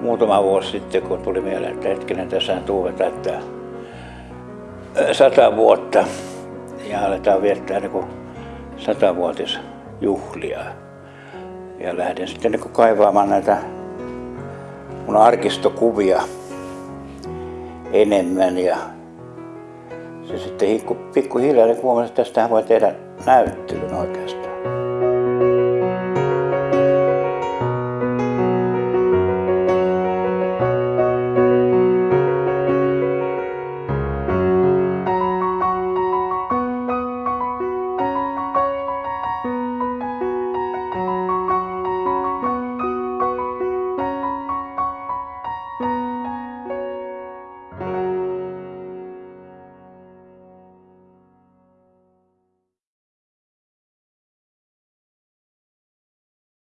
muutama vuosi sitten, kun tuli mieleen, että hetkinen, tässä Tuve täyttää sata vuotta ja aletaan viettää niin satavuotisjuhlia. Ja lähdin sitten niin kaivaamaan näitä mun arkistokuvia enemmän ja se sitten pikkuhiljaa niin huomasin, että tästähän voi tehdä näyttelyn oikeastaan.